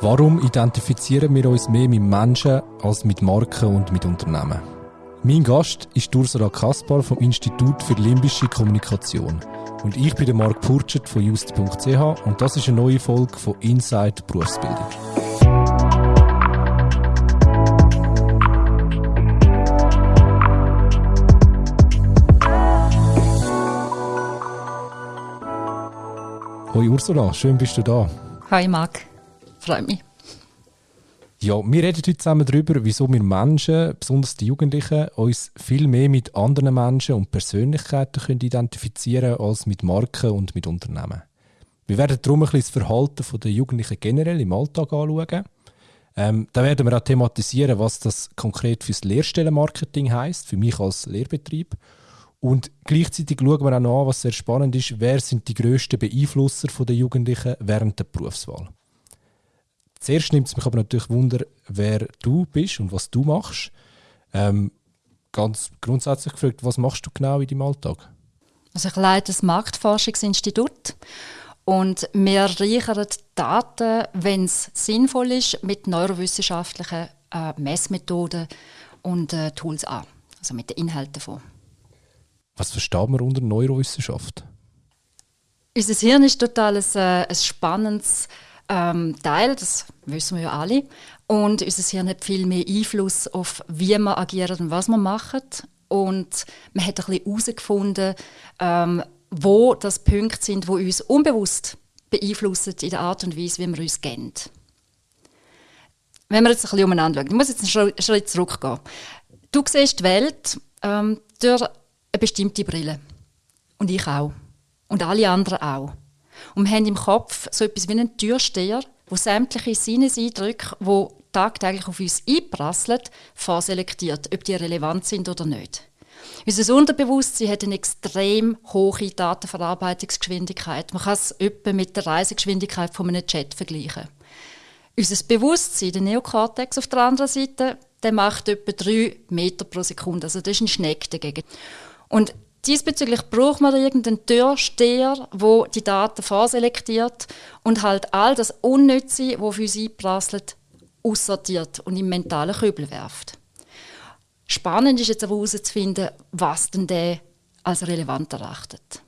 Warum identifizieren wir uns mehr mit Menschen als mit Marken und mit Unternehmen? Mein Gast ist Ursula Kaspar vom Institut für Limbische Kommunikation. Und ich bin Marc Purchert von just.ch und das ist eine neue Folge von Inside Berufsbildung. Hoi Ursula, schön bist du da. Hi Marc, freut mich. Ja, wir reden heute zusammen darüber, wieso wir Menschen, besonders die Jugendlichen, uns viel mehr mit anderen Menschen und Persönlichkeiten können identifizieren als mit Marken und mit Unternehmen. Wir werden darum ein das Verhalten der Jugendlichen generell im Alltag anschauen. Ähm, da werden wir auch thematisieren, was das konkret fürs Lehrstellenmarketing heißt, für mich als Lehrbetrieb und gleichzeitig schauen wir auch noch an, was sehr spannend ist, wer sind die grössten Beeinflusser der Jugendlichen während der Berufswahl. Zuerst nimmt es mich aber natürlich Wunder, wer du bist und was du machst. Ähm, ganz grundsätzlich gefragt, was machst du genau in deinem Alltag? Also ich leite das Marktforschungsinstitut und wir reichern Daten, wenn es sinnvoll ist, mit neurowissenschaftlichen äh, Messmethoden und äh, Tools an, also mit den Inhalten davon. Was versteht man unter Neurowissenschaft? Unser Hirn ist total ein, äh, ein spannendes ähm, Teil, das wissen wir ja alle. Und unser Hirn hat viel mehr Einfluss auf, wie wir agieren und was wir machen. Und man hat ein bisschen herausgefunden, ähm, wo das Punkte sind, wo uns unbewusst beeinflussen in der Art und Weise, wie wir uns kennen. Wenn wir jetzt ein bisschen umeinander schauen, ich muss jetzt einen Schritt zurückgehen. Du siehst die Welt ähm, durch eine bestimmte Brille. Und ich auch. Und alle anderen auch. Und wir haben im Kopf so etwas wie einen Türsteher, wo sämtliche Sinneseindrücke, die tagtäglich auf uns einprasseln, vorselektiert, ob die relevant sind oder nicht. Unser Unterbewusstsein hat eine extrem hohe Datenverarbeitungsgeschwindigkeit. Man kann es etwa mit der Reisegeschwindigkeit von einem Jet vergleichen. Unser Bewusstsein, der Neokortex auf der anderen Seite, der macht etwa 3 Meter pro Sekunde. Also das ist ein Schneck dagegen. Und diesbezüglich braucht man irgendeinen Türsteher, wo die Daten vorselektiert und halt all das Unnütze, das für sie einprasselt, aussortiert und im mentalen Kübel werft. Spannend ist jetzt aber herauszufinden, was denn der als relevant erachtet.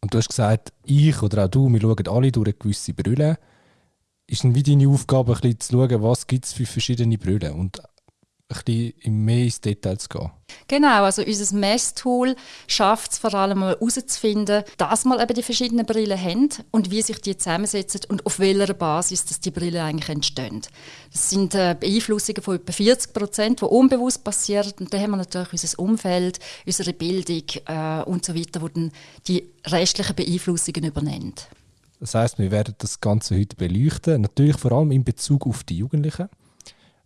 Und du hast gesagt, ich oder auch du, wir schauen alle durch eine gewisse Brille. Ist dann wie deine Aufgabe, ein bisschen zu schauen, was gibt es für verschiedene Brillen und ein bisschen mehr ins Detail zu gehen. Genau, also unser Messtool schafft es vor allem mal herauszufinden, dass wir eben die verschiedenen Brillen haben und wie sich die zusammensetzen und auf welcher Basis dass die Brillen eigentlich entstehen. Das sind äh, Beeinflussungen von etwa 40 Prozent, die unbewusst passieren und dann haben wir natürlich unser Umfeld, unsere Bildung äh, und so weiter, wo dann die restlichen Beeinflussungen übernehmen. Das heißt, wir werden das Ganze heute beleuchten, natürlich vor allem in Bezug auf die Jugendlichen.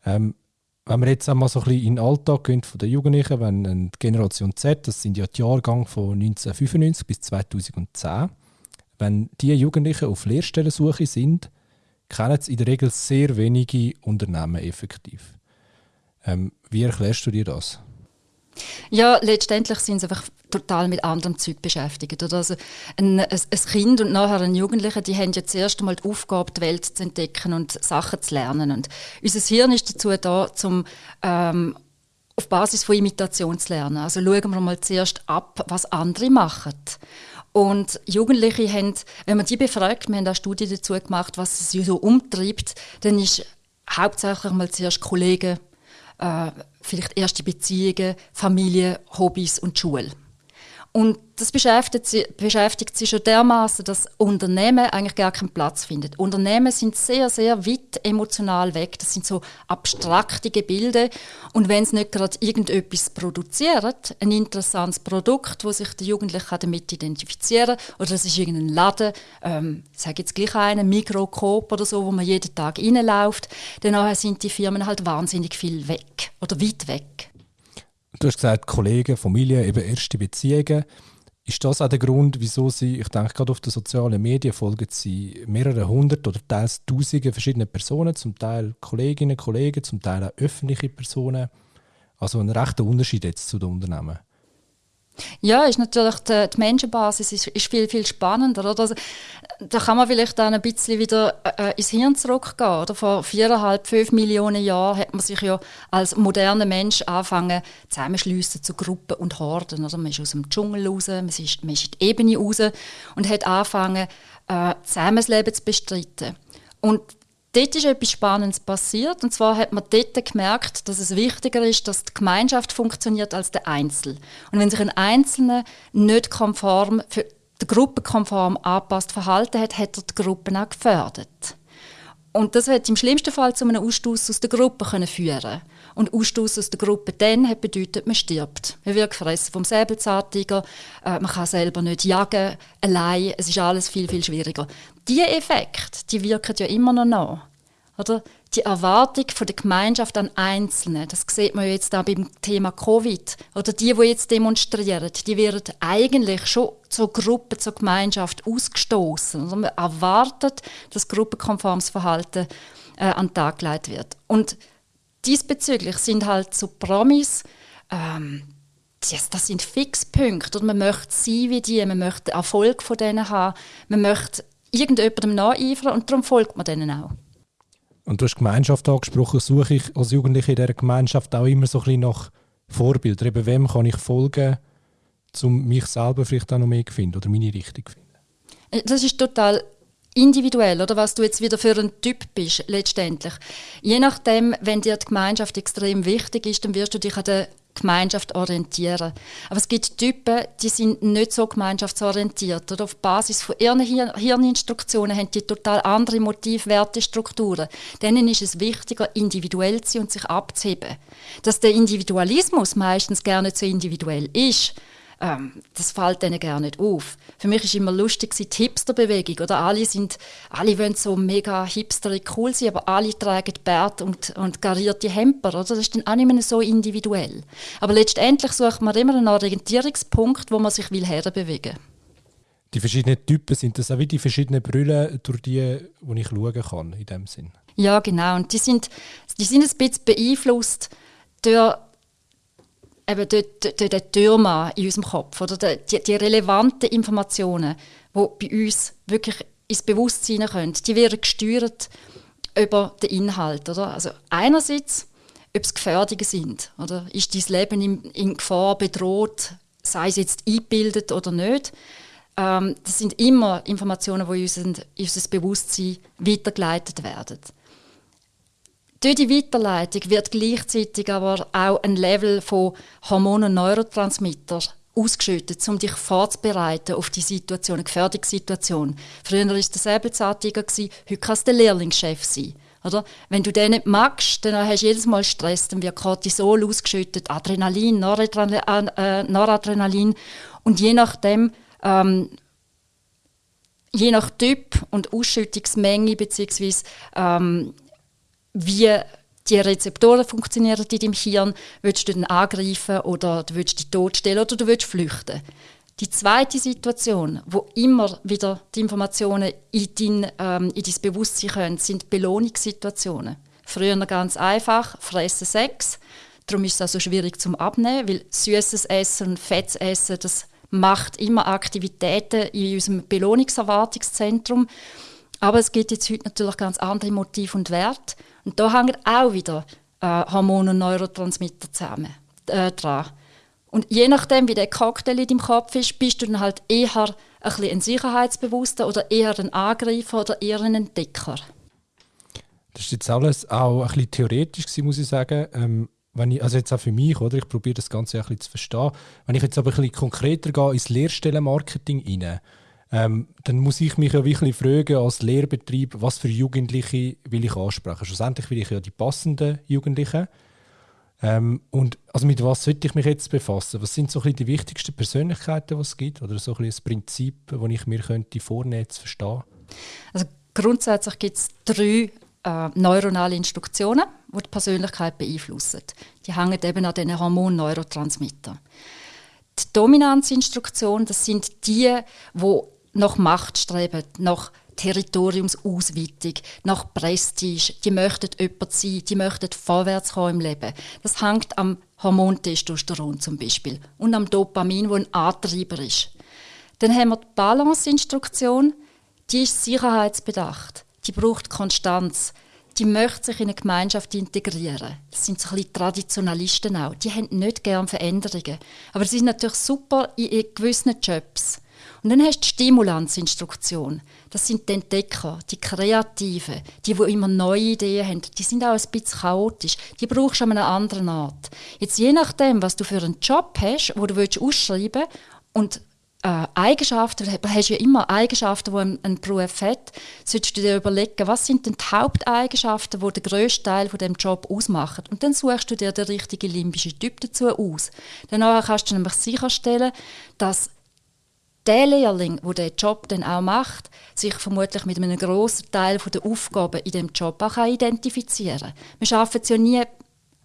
Ähm, wenn wir jetzt einmal so ein bisschen in den Alltag gehen von den Jugendlichen, wenn die Generation Z, das sind ja die Jahrgänge von 1995 bis 2010, wenn diese Jugendlichen auf Lehrstellensuche sind, kennen sie in der Regel sehr wenige Unternehmen effektiv. Ähm, wie erklärst du dir das? Ja, letztendlich sind sie einfach total mit anderem Zeug beschäftigt. Oder also ein, ein, Kind und nachher ein Jugendlicher, die haben ja zuerst einmal die Aufgabe, die Welt zu entdecken und Sachen zu lernen. Und unser Hirn ist dazu da, um ähm, auf Basis von Imitation zu lernen. Also schauen wir mal zuerst ab, was andere machen. Und Jugendliche haben, wenn man die befragt, wir haben eine Studie dazu gemacht, was sie so umtreibt, dann ist hauptsächlich mal zuerst Kollegen, äh, vielleicht erste Beziehungen, Familie, Hobbys und Schule. Und das beschäftigt sie, beschäftigt sie schon dermaßen, dass Unternehmen eigentlich gar keinen Platz finden. Unternehmen sind sehr, sehr weit emotional weg. Das sind so abstrakte Gebilde. Und wenn sie nicht gerade irgendetwas produzieren, ein interessantes Produkt, wo sich der Jugendliche damit identifizieren kann, oder es ist irgendein Laden, ähm, ich sage jetzt gleich einen, Mikrocoop oder so, wo man jeden Tag reinläuft, dann sind die Firmen halt wahnsinnig viel weg oder weit weg. Du hast gesagt, Kollegen, Familie, eben erste Beziehungen. Ist das auch der Grund, wieso Sie, ich denke gerade auf den sozialen Medien, folgen Sie mehrere hundert oder teils tausende verschiedene Personen, zum Teil Kolleginnen, Kollegen, zum Teil auch öffentliche Personen. Also ein rechter Unterschied jetzt zu den Unternehmen. Ja, ist natürlich die, die Menschenbasis ist, ist, viel, viel spannender. Oder? Also, da kann man vielleicht dann ein bisschen wieder äh, ins Hirn zurückgehen. Oder? Vor viereinhalb, fünf Millionen Jahren hat man sich ja als moderner Mensch angefangen zusammenschliessen zu Gruppen und Horden. Oder? Man ist aus dem Dschungel raus, man ist, man ist in die Ebene raus und hat angefangen, äh, zusammen das Leben zu bestreiten. Und Dort ist etwas Spannendes passiert. Und zwar hat man dort gemerkt, dass es wichtiger ist, dass die Gemeinschaft funktioniert als der Einzel. Und wenn sich ein Einzelner nicht konform, für die Gruppe konform angepasst verhalten hat, hat er die Gruppe auch gefördert. Und das wird im schlimmsten Fall zu einem Ausstoß aus der Gruppe können führen Und Ausstoß aus der Gruppe dann hat bedeutet, man stirbt. Man wird gefressen vom Säbelzahntiger, äh, man kann selber nicht jagen, allein, es ist alles viel, viel schwieriger. Diese Effekte, die wirken ja immer noch nach. Oder? Die Erwartung von der Gemeinschaft an Einzelne, das sieht man jetzt auch beim Thema Covid. Oder die, die jetzt demonstrieren, die werden eigentlich schon zur Gruppe, zur Gemeinschaft ausgestoßen. Man erwartet, dass gruppenkonformes Verhalten äh, an den Tag gelegt wird. Und diesbezüglich sind halt so Promis, ähm, das, das sind Fixpunkte. Und man möchte sein wie die, man möchte Erfolg von denen haben, man möchte irgendjemandem nacheifern und darum folgt man denen auch. Und du hast Gemeinschaft angesprochen, suche ich als Jugendliche in dieser Gemeinschaft auch immer so ein bisschen nach Vorbildern. Eben, wem kann ich folgen, um mich selber vielleicht auch noch mehr zu finden oder meine Richtung zu finden? Äh, das ist total individuell, oder was du jetzt wieder für ein Typ bist, letztendlich. Je nachdem, wenn dir die Gemeinschaft extrem wichtig ist, dann wirst du dich an der Gemeinschaft orientieren. Aber es gibt Typen, die sind nicht so gemeinschaftsorientiert. Oder auf Basis von ihren Hir Hirninstruktionen haben die total andere Motivwertestrukturen. Denen ist es wichtiger, individuell zu sein und sich abzuheben. Dass der Individualismus meistens nicht so individuell ist, ähm, das fällt denen gar nicht auf. Für mich ist immer lustig die Hipsterbewegung, oder? Alle sind, alle wollen so mega hipsterig cool sein, aber alle tragen Bart und, und garierte Hemper, oder? Das ist dann auch nicht mehr so individuell. Aber letztendlich sucht man immer einen Orientierungspunkt, wo man sich will herbewegen die verschiedenen Typen sind das auch wie die verschiedenen Brillen, durch die, die ich schauen kann, in dem Sinn. Ja, genau. Und die sind, die sind ein bisschen beeinflusst durch eben dort, der Türmann in unserem Kopf oder die, die relevanten Informationen, die bei uns wirklich ins Bewusstsein kommen, die werden gesteuert über den Inhalt. Oder? Also einerseits, ob es Gefährdungen sind. Oder ist dein Leben in, in Gefahr bedroht, sei es jetzt eingebildet oder nicht. Ähm, das sind immer Informationen, die in unser Bewusstsein weitergeleitet werden. Durch die Weiterleitung wird gleichzeitig aber auch ein Level von Hormonen und Neurotransmittern ausgeschüttet, um dich vorzubereiten auf die Situation, eine Gefährdungssituation. Früher war es der Säbelzahntiger, heute kann es der Lehrlingschef sein. Oder? Wenn du den nicht magst, dann hast du jedes Mal Stress, dann wird Cortisol ausgeschüttet, Adrenalin, Noradrenalin, äh, Noradrenalin. und je nachdem, ähm, je nach Typ und Ausschüttungsmenge beziehungsweise ähm, wie die Rezeptoren funktionieren in deinem Hirn, willst du den angreifen oder du willst dich totstellen oder du willst flüchten. Die zweite Situation, wo immer wieder die Informationen in dein, ähm, in dein Bewusstsein kommen, sind Belohnungssituationen. Früher ganz einfach, fressen Sex. Darum ist es auch so schwierig zum Abnehmen, weil süßes Essen und fettes Essen, das macht immer Aktivitäten in unserem Belohnungserwartungszentrum. Aber es gibt jetzt heute natürlich ganz andere Motive und Werte. Und da hängen auch wieder äh, Hormone und Neurotransmitter zusammen, äh, dran. Und je nachdem, wie der Cocktail in deinem Kopf ist, bist du dann halt eher ein, ein Sicherheitsbewusster oder eher ein Angreifer oder eher ein Entdecker. Das ist jetzt alles auch ein bisschen theoretisch muss ich sagen. Ähm, wenn ich, also jetzt auch für mich, oder? Ich probiere das Ganze ein bisschen zu verstehen. Wenn ich jetzt aber ein bisschen konkreter gehe ins Lehrstellenmarketing rein, ähm, dann muss ich mich ja wirklich fragen als Lehrbetrieb, was für Jugendliche will ich ansprechen. Schlussendlich will ich ja die passenden Jugendlichen. Ähm, und also mit was sollte ich mich jetzt befassen? Was sind so ein die wichtigsten Persönlichkeiten, die es gibt? Oder so ein das Prinzip, das ich mir könnte vornehmen zu verstehen? Also grundsätzlich gibt es drei äh, neuronale Instruktionen, die die Persönlichkeit beeinflussen. Die hängen eben an den Hormon-Neurotransmittern. Die Dominanzinstruktion, das sind die, die nach Macht streben, nach Territoriumsausweitung, nach Prestige. Die möchten jemand sein, die möchten vorwärts kommen im Leben. Das hängt am Hormon Testosteron zum Beispiel und am Dopamin, wo ein Antreiber ist. Dann haben wir die Balance-Instruktion, die ist sicherheitsbedacht. Die braucht Konstanz. Die möchte sich in eine Gemeinschaft integrieren. Das sind so ein bisschen Traditionalisten auch. Die haben nicht gerne Veränderungen. Aber sie sind natürlich super in gewissen Jobs. Und dann hast du die Stimulanzinstruktion. Das sind die Entdecker, die Kreativen, die, die immer neue Ideen haben. Die sind auch ein bisschen chaotisch. Die brauchst du an einer anderen Art. Jetzt je nachdem, was du für einen Job hast, wo du ausschreiben willst und äh, Eigenschaften, du hast ja immer Eigenschaften, die ein, ein Beruf hat, solltest du dir überlegen, was sind denn die Haupteigenschaften, die den grössten Teil von dem Job ausmachen. Und dann suchst du dir den richtigen limbischen Typ dazu aus. Danach kannst du nämlich sicherstellen, dass der Lehrling, der diesen Job dann auch macht, sich vermutlich mit einem grossen Teil der Aufgaben in dem Job auch identifizieren kann. Wir schaffen es ja nie,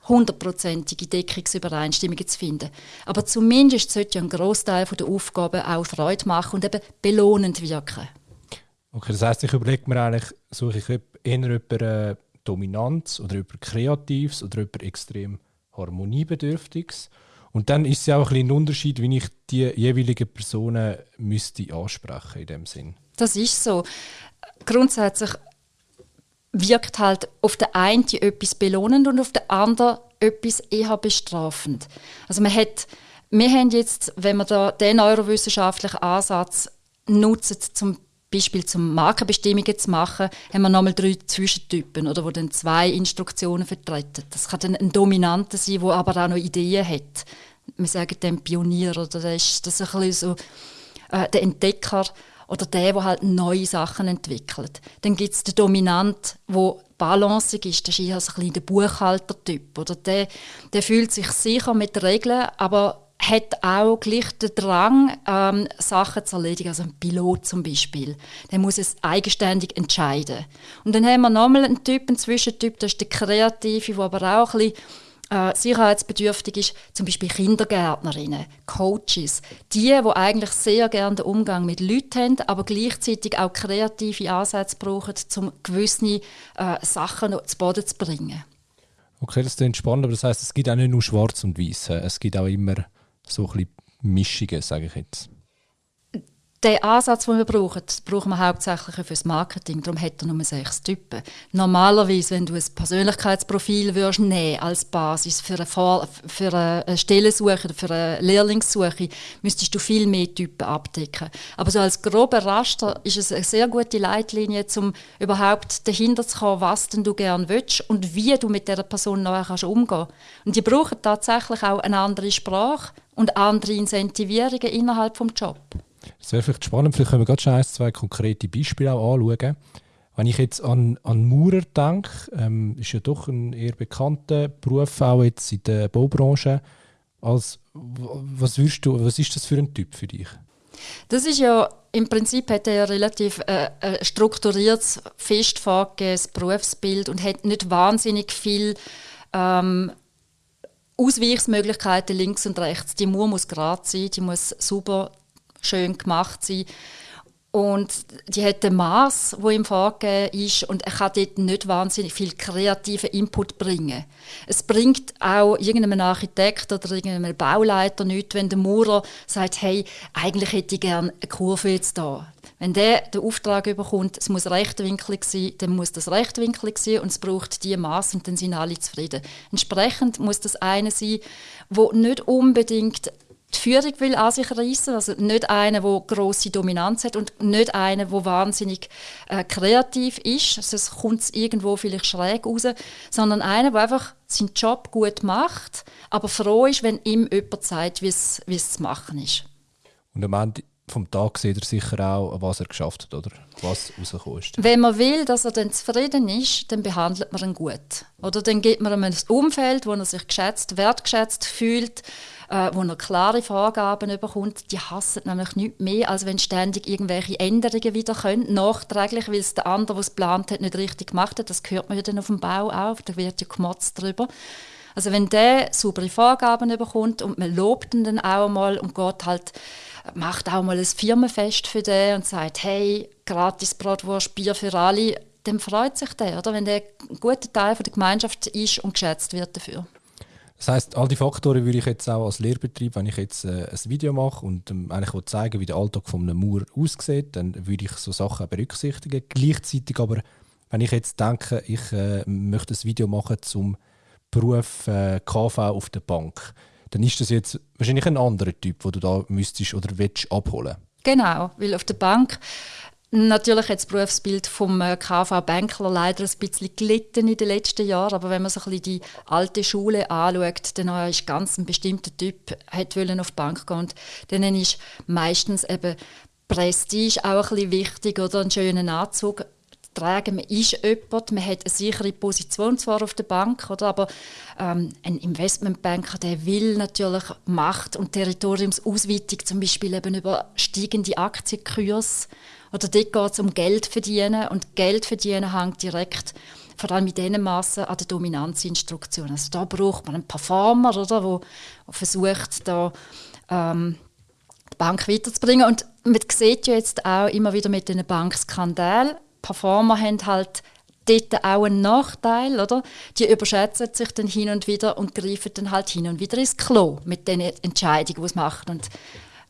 hundertprozentige Deckungsübereinstimmungen zu finden. Aber zumindest sollte ja ein Großteil der Aufgaben auch Freude machen und eben belohnend wirken. Okay, das heisst, ich überlege mir eigentlich, suche ich eher über äh, Dominanz oder über Kreatives oder über extrem Harmoniebedürftiges. Und dann ist es ja auch ein, ein Unterschied, wie ich die jeweiligen Personen müsste ansprechen in dem Sinn. Das ist so. Grundsätzlich wirkt halt auf der einen etwas belohnend und auf der anderen etwas eher bestrafend. Also man hat, wir haben jetzt, wenn wir da den neurowissenschaftlichen Ansatz nutzen, zum Beispiel zum Markenbestimmungen zu machen, haben wir nochmal drei Zwischentypen, oder, wo dann zwei Instruktionen vertreten. Das kann dann ein Dominanter sein, der aber auch noch Ideen hat. Wir sagen dem Pionier, oder das ist, das ein bisschen so äh, der Entdecker, oder der, der halt neue Sachen entwickelt. Dann gibt es den Dominant, der balancig ist, das ist eher so ein bisschen der Buchhaltertyp. Oder der, der fühlt sich sicher mit Regeln, aber hat auch gleich den Drang, ähm, Sachen zu erledigen. Also ein Pilot zum Beispiel. Der muss es eigenständig entscheiden. Und dann haben wir nochmal einen Typ, einen Zwischentyp, das ist der Kreative, der aber auch ein bisschen äh, sicherheitsbedürftig ist, zum Beispiel Kindergärtnerinnen, Coaches, die, die eigentlich sehr gerne den Umgang mit Leuten haben, aber gleichzeitig auch kreative Ansätze brauchen, um gewisse äh, Sachen zu Boden zu bringen. Okay, das ist spannend, aber das heißt, es gibt auch nicht nur Schwarz und Weiß, es gibt auch immer so ein bisschen Mischungen, sage ich jetzt den Ansatz, den wir brauchen, brauchen wir hauptsächlich für das Marketing. Darum hat er nur sechs Typen. Normalerweise, wenn du ein Persönlichkeitsprofil würdest nehmen als Basis für eine, Vor für eine Stellensuche oder für eine Lehrlingssuche, müsstest du viel mehr Typen abdecken. Aber so als grober Raster ist es eine sehr gute Leitlinie, um überhaupt dahinter zu kommen, was denn du gerne willst und wie du mit dieser Person nachher kannst umgehen Und die brauchen tatsächlich auch eine andere Sprache und andere Incentivierungen innerhalb des Jobs. Das wäre vielleicht spannend, vielleicht können wir gerade schon ein, zwei konkrete Beispiele auch anschauen. Wenn ich jetzt an, an Maurer denke, ähm, ist ja doch ein eher bekannter Beruf, auch jetzt in der Baubranche. Als, was, würdest du, was ist das für ein Typ für dich? Das ist ja im Prinzip hat er ja relativ äh, ein strukturiertes, fest vorgegebenes Berufsbild und hat nicht wahnsinnig viel ähm, Ausweichsmöglichkeiten links und rechts. Die Mauer muss gerade sein, die muss super schön gemacht sein. Und die hat ein Maß, wo ihm vorgegeben ist, und er kann dort nicht wahnsinnig viel kreativen Input bringen. Es bringt auch irgendeinem Architekt oder irgendeinem Bauleiter nichts, wenn der Maurer sagt, hey, eigentlich hätte ich gerne eine Kurve jetzt da. Wenn der den Auftrag bekommt, es muss rechtwinklig sein, dann muss das rechtwinklig sein und es braucht die Maß und dann sind alle zufrieden. Entsprechend muss das eine sein, wo nicht unbedingt die Führung will an sich reissen. Also nicht einer, der grosse Dominanz hat und nicht einer, der wahnsinnig äh, kreativ ist. Also es kommt irgendwo vielleicht schräg raus, sondern einer, der einfach seinen Job gut macht, aber froh ist, wenn ihm jemand sagt, wie es zu machen ist. Und am Ende vom Tag sieht er sicher auch, was er geschafft hat oder was rausgekommen ist. Wenn man will, dass er dann zufrieden ist, dann behandelt man ihn gut. Oder dann gibt man ihm ein Umfeld, wo er sich geschätzt, wertgeschätzt fühlt, äh, wo er klare Vorgaben bekommt, die hassen nämlich nicht mehr, als wenn ständig irgendwelche Änderungen wieder können, nachträglich, weil es der andere, der es geplant hat, nicht richtig gemacht hat. Das hört man ja dann auf dem Bau auch, da wird ja gemotzt drüber. Also wenn der saubere Vorgaben bekommt und man lobt ihn dann auch mal und geht halt, macht auch mal ein Firmenfest für den und sagt, hey, gratis Bratwurst, Bier für alle, dann freut sich der, oder? wenn der ein guter Teil der Gemeinschaft ist und geschätzt wird dafür. Das heißt, all die Faktoren würde ich jetzt auch als Lehrbetrieb, wenn ich jetzt äh, ein Video mache und ähm, eigentlich zeigen wie der Alltag von einem Mauer aussieht, dann würde ich so Sachen berücksichtigen. Gleichzeitig aber, wenn ich jetzt denke, ich äh, möchte ein Video machen zum Beruf äh, KV auf der Bank, dann ist das jetzt wahrscheinlich ein anderer Typ, den du da müsstest oder willst abholen. Genau, weil auf der Bank Natürlich hat das Berufsbild vom äh, KV-Bänkler leider ein bisschen gelitten in den letzten Jahren, aber wenn man bisschen die alte Schule anschaut, dann ist ganz ein bestimmter Typ hat auf die Bank gehen und dann ist meistens eben Prestige auch ein bisschen wichtig oder? Einen schönen Anzug tragen. Man ist jemand, man hat eine sichere Position zwar auf der Bank, oder, aber ähm, ein Investmentbanker, der will natürlich Macht und Territoriumsausweitung, zum Beispiel eben über steigende Aktienkurse oder dort geht es um Geld verdienen und Geld verdienen hängt direkt vor allem in diesen Massen an der Dominanzinstruktion. Also da braucht man einen Performer, wo versucht, da ähm, die Bank weiterzubringen. Und man sieht ja jetzt auch immer wieder mit den Bankskandalen, Performer haben halt dort auch einen Nachteil, oder? Die überschätzen sich dann hin und wieder und greifen dann halt hin und wieder ins Klo mit den Entscheidungen, die sie machen. Und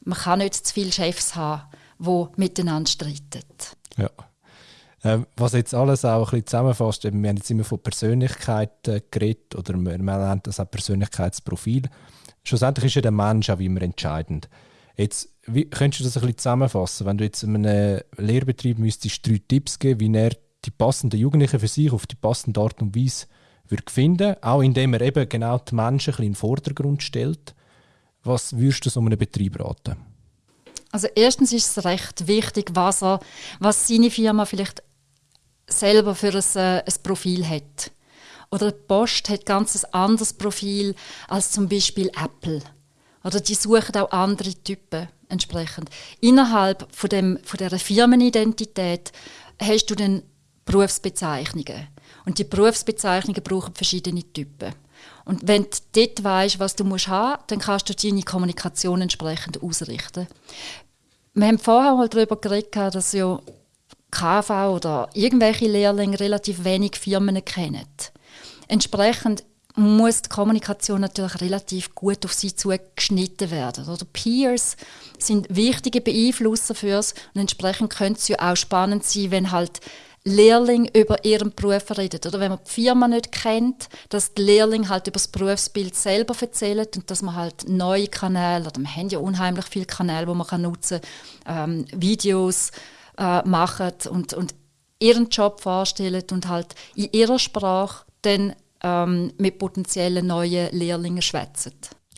man kann nicht zu viele Chefs haben die miteinander streiten. Ja. Ähm, was jetzt alles auch ein bisschen zusammenfasst, wir haben jetzt immer von Persönlichkeit äh, geredet oder man nennt das auch Persönlichkeitsprofil. Schlussendlich ist ja der Mensch auch immer entscheidend. Jetzt, wie, könntest du das ein bisschen zusammenfassen, wenn du jetzt einem Lehrbetrieb müsstest drei Tipps geben, wie er die passenden Jugendlichen für sich auf die passende Art und Weise würde finden, auch indem er eben genau die Menschen ein bisschen in den Vordergrund stellt. Was würdest du so einem Betrieb raten? Also erstens ist es recht wichtig, was, er, was seine Firma vielleicht selber für ein, äh, ein Profil hat. Oder die Post hat ganz ein anderes Profil als zum Beispiel Apple. Oder die suchen auch andere Typen entsprechend. Innerhalb von, dem, von dieser Firmenidentität hast du dann Berufsbezeichnungen. Und die Berufsbezeichnungen brauchen verschiedene Typen. Und wenn du dort weißt, was du musst haben, dann kannst du deine Kommunikation entsprechend ausrichten. Wir haben vorher mal darüber geredet, dass ja KV oder irgendwelche Lehrlinge relativ wenig Firmen kennen. Entsprechend muss die Kommunikation natürlich relativ gut auf sie zugeschnitten werden. Oder Peers sind wichtige Beeinflusser für uns und entsprechend könnte es ja auch spannend sein, wenn halt Lehrling über ihren Beruf redet. Oder wenn man die Firma nicht kennt, dass die Lehrling halt über das Berufsbild selber erzählen und dass man halt neue Kanäle, oder wir haben ja unheimlich viele Kanäle, die man kann nutzen kann, ähm, Videos äh, machen und, und ihren Job vorstellen und halt in ihrer Sprache dann ähm, mit potenziellen neuen Lehrlingen schwätzen.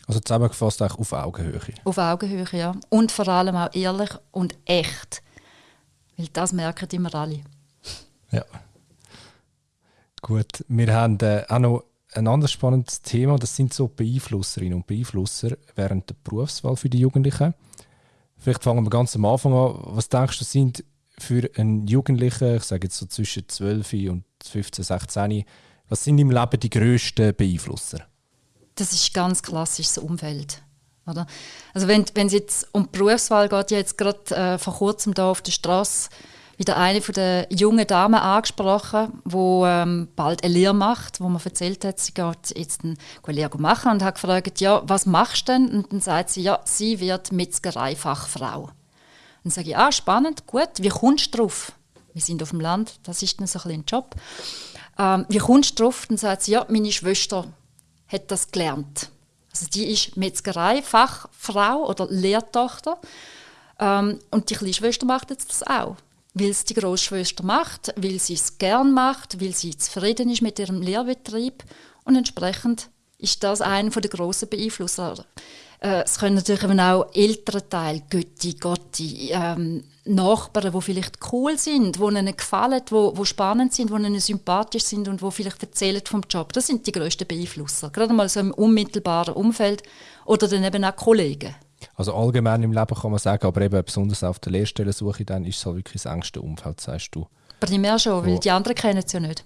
Also zusammengefasst auch auf Augenhöhe. Auf Augenhöhe, ja. Und vor allem auch ehrlich und echt. Weil das merken immer alle. Ja. Gut, wir haben äh, auch noch ein anderes spannendes Thema, das sind so Beeinflusserinnen und Beeinflusser während der Berufswahl für die Jugendlichen. Vielleicht fangen wir ganz am Anfang an. Was denkst du, sind für einen Jugendlichen, ich sage jetzt so zwischen 12 und 15, 16, was sind im Leben die grössten Beeinflusser? Das ist ganz klassisches Umfeld. Oder? Also wenn es jetzt um die Berufswahl geht, ich jetzt gerade äh, vor kurzem da auf der Straße wieder eine von der jungen Damen angesprochen, wo ähm, bald eine Lehre macht, wo man erzählt hat, sie geht jetzt eine Lehre machen und hat gefragt, ja, was machst du denn? Und dann sagt sie, ja, sie wird Metzgereifachfrau. Dann sage ich, ah, spannend, gut, wie kommst du drauf? Wir sind auf dem Land, das ist dann so ein, ein Job. Ähm, wie kommst du drauf? Dann sagt sie, ja, meine Schwester hat das gelernt. Also die ist Metzgereifachfrau oder Lehrtochter. Ähm, und die kleine Schwester macht jetzt das auch weil es die Großschwester macht, weil sie es gern macht, weil sie zufrieden ist mit ihrem Lehrbetrieb und entsprechend ist das einer der grossen Beeinflusser. Äh, es können natürlich eben auch ältere Teile, Götti, Gotti, ähm, Nachbarn, die vielleicht cool sind, die ihnen gefallen, die, die spannend sind, die ihnen sympathisch sind und die vielleicht erzählen vom Job. Das sind die grössten Beeinflusser. Gerade mal so im unmittelbaren Umfeld oder dann eben auch Kollegen. Also allgemein im Leben kann man sagen, aber eben besonders auf der Lehrstellensuche dann ist es halt wirklich das engste Umfeld, sagst du. Primär schon, weil die anderen kennen es ja nicht.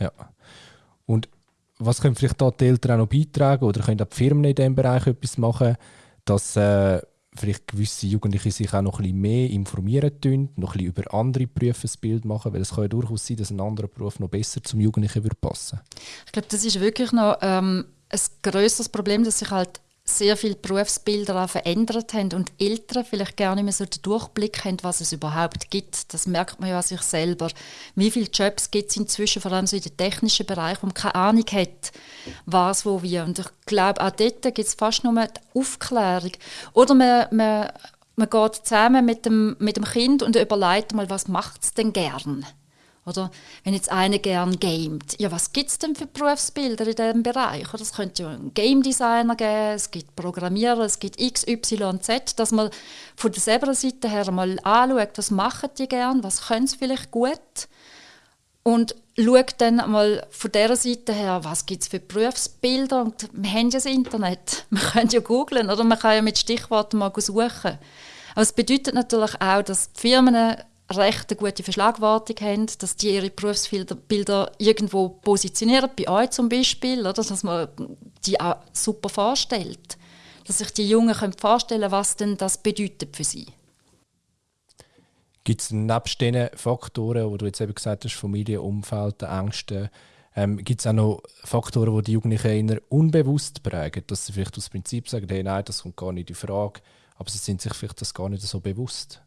Ja. Und was können vielleicht da die Eltern auch noch beitragen oder können auch die Firmen in diesem Bereich etwas machen, dass äh, vielleicht gewisse Jugendliche sich auch noch ein bisschen mehr informieren tun, noch ein bisschen über andere Berufe ein Bild machen, weil es kann ja durchaus sein, dass ein anderer Beruf noch besser zum Jugendlichen würde passen. Ich glaube, das ist wirklich noch ähm, ein größeres Problem, dass sich halt sehr viele Berufsbilder auch verändert haben und Eltern vielleicht gar nicht mehr so den Durchblick haben, was es überhaupt gibt. Das merkt man ja an sich selber. Wie viele Jobs gibt es inzwischen, vor allem so in den technischen Bereich, wo man keine Ahnung hat, was, wo, wie. Und ich glaube, auch dort gibt es fast nur die Aufklärung. Oder man, man, man geht zusammen mit dem, mit dem Kind und überlegt mal, was macht es denn gern? Oder? Wenn jetzt einer gern gamet, ja, was gibt es denn für Berufsbilder in diesem Bereich? Es könnte ja einen Game Designer geben, es gibt Programmierer, es gibt X, Y, Z, dass man von der selber Seite her mal anschaut, was machen die gern, was können sie vielleicht gut? Und schaut dann mal von dieser Seite her, was gibt es für Berufsbilder? Und wir haben ja das Internet, man kann ja googlen oder? Man kann ja mit Stichworten mal suchen. Aber es bedeutet natürlich auch, dass die Firmen recht eine gute Verschlagwortung haben, dass die ihre Berufsbilder irgendwo positionieren, bei euch zum Beispiel, oder, dass man die auch super vorstellt. Dass sich die Jungen können vorstellen was denn das bedeutet für sie. Gibt es nebst diesen Faktoren, wo du jetzt eben gesagt hast, Familie, Umfeld, Ängste, ähm, gibt es auch noch Faktoren, die die Jugendlichen eher unbewusst prägen, dass sie vielleicht aus Prinzip sagen, hey, nein, das kommt gar nicht in Frage, aber sie sind sich vielleicht das gar nicht so bewusst?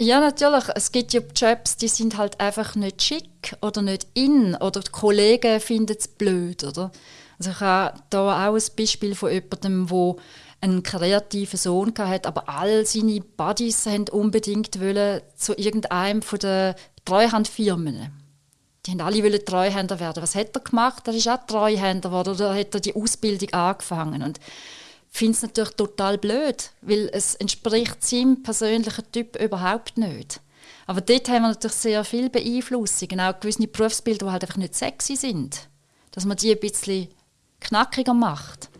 Ja, natürlich. Es gibt ja Jobs, die sind halt einfach nicht schick oder nicht in oder die Kollegen finden es blöd, oder? Also ich habe da auch ein Beispiel von jemandem, der einen kreativen Sohn hatte, aber all seine Buddies haben unbedingt wollen zu irgendeinem von den Treuhandfirmen. Die haben alle wollen Treuhänder werden. Was hat er gemacht? Er ist auch Treuhänder geworden oder hat er die Ausbildung angefangen und finde es natürlich total blöd, weil es entspricht seinem persönlichen Typ überhaupt nicht. Aber dort haben wir natürlich sehr viel Beeinflussung, auch gewisse Berufsbilder, die halt einfach nicht sexy sind. Dass man die ein bisschen knackiger macht.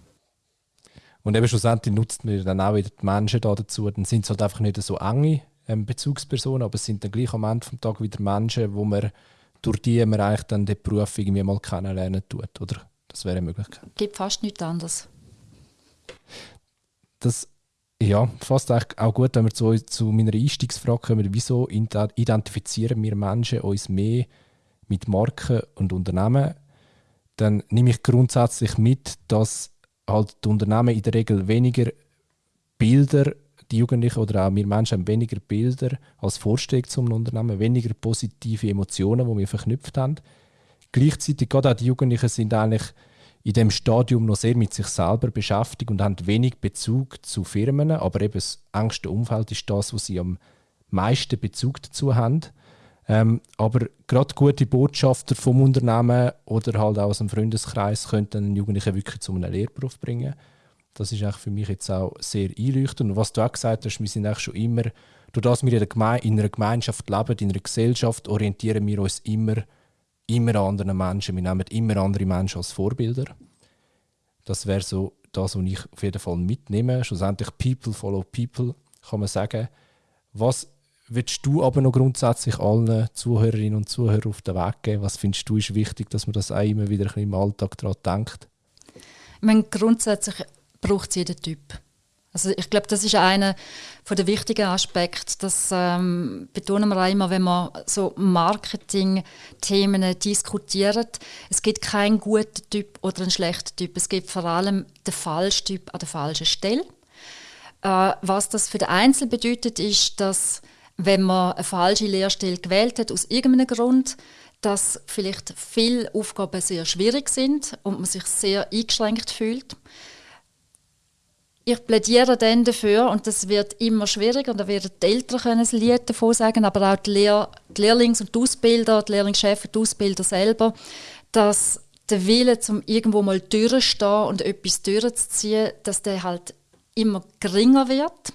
Und eben schlussendlich nutzt man dann auch wieder die Menschen da dazu. Dann sind es halt einfach nicht so enge ähm, Bezugspersonen, aber es sind dann gleich am Ende des Tages wieder Menschen, wo man durch die man eigentlich dann den Beruf irgendwie mal kennenlernen tut, oder? Das wäre eine Möglichkeit. Es gibt fast nichts anderes das ja, fast auch gut, wenn wir zu, zu meiner Einstiegsfrage kommen, wieso identifizieren wir Menschen uns mehr mit Marken und Unternehmen, dann nehme ich grundsätzlich mit, dass halt die Unternehmen in der Regel weniger Bilder, die Jugendlichen oder auch wir Menschen haben weniger Bilder als Vorstellung zum Unternehmen, weniger positive Emotionen, die wir verknüpft haben. Gleichzeitig gerade auch die Jugendlichen sind eigentlich in dem Stadium noch sehr mit sich selber beschäftigt und haben wenig Bezug zu Firmen, aber eben das engste Umfeld ist das, wo sie am meisten Bezug dazu haben. Ähm, aber gerade gute Botschafter vom Unternehmen oder halt auch aus dem Freundeskreis könnten einen Jugendlichen wirklich zu einem Lehrberuf bringen. Das ist für mich jetzt auch sehr einleuchtend. Und was du auch gesagt hast, wir sind eigentlich schon immer, durch das wir in einer Gemeinschaft leben, in einer Gesellschaft, orientieren wir uns immer immer anderen Menschen. Wir nehmen immer andere Menschen als Vorbilder. Das wäre so das, was ich auf jeden Fall mitnehme. Schlussendlich People follow People, kann man sagen. Was würdest du aber noch grundsätzlich allen Zuhörerinnen und Zuhörern auf den Weg geben? Was findest du ist wichtig, dass man das auch immer wieder im Alltag daran denkt? Ich meine, grundsätzlich braucht es jeden Typ. Also ich glaube, das ist einer der wichtigen Aspekte. Das ähm, betonen wir auch immer, wenn wir so Marketing-Themen diskutieren. Es gibt keinen guten Typ oder einen schlechten Typ. Es gibt vor allem den falschen Typ an der falschen Stelle. Äh, was das für den Einzel bedeutet, ist, dass wenn man eine falsche Lehrstelle gewählt hat, aus irgendeinem Grund, dass vielleicht viele Aufgaben sehr schwierig sind und man sich sehr eingeschränkt fühlt ich plädiere dann dafür, und das wird immer schwieriger, da werden die Eltern ein Lied davon sagen, aber auch die, Lehr die Lehrlings- und die Ausbilder, die Lehrlingschefs und die Ausbilder selber, dass der Wille, zum irgendwo mal durchzustehen und etwas durchzuziehen, dass der halt immer geringer wird.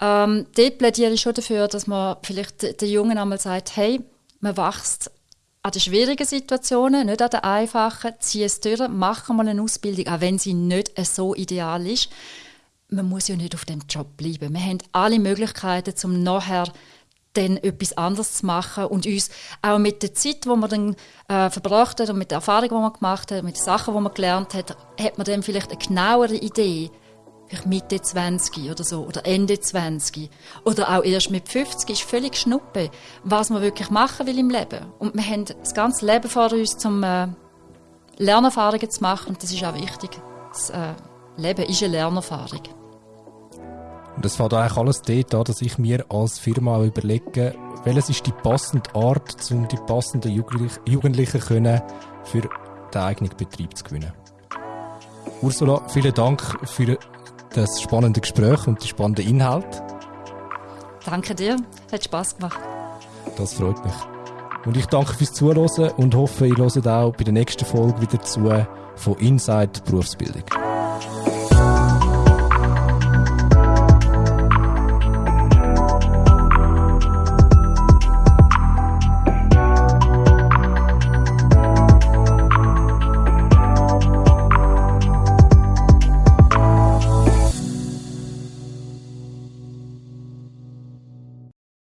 Ähm, dort plädiere ich schon dafür, dass man vielleicht den Jungen einmal sagt, hey, man wächst an den schwierigen Situationen, nicht an den einfachen, zieh es durch, mach mal eine Ausbildung, auch wenn sie nicht so ideal ist. Man muss ja nicht auf dem Job bleiben. Wir haben alle Möglichkeiten, um nachher dann etwas anderes zu machen und uns auch mit der Zeit, die man dann äh, verbracht hat und mit der Erfahrung, die man gemacht hat, mit den Sachen, die man gelernt hat, hat man dann vielleicht eine genauere Idee, vielleicht Mitte 20 oder so, oder Ende 20, oder auch erst mit 50, ist völlig schnuppe, was man wirklich machen will im Leben. Und wir haben das ganze Leben vor uns, um äh, Lernerfahrungen zu machen, und das ist auch wichtig. Das äh, Leben ist eine Lernerfahrung. Und es fängt eigentlich alles dort an, dass ich mir als Firma überlege, welches ist die passende Art, um die passenden Jugendlichen können für den eigenen Betrieb zu gewinnen. Ursula, vielen Dank für das spannende Gespräch und die spannenden Inhalte. Danke dir, hat Spaß gemacht. Das freut mich. Und ich danke fürs Zuhören und hoffe, ihr hört auch bei der nächsten Folge wieder zu von Inside Berufsbildung.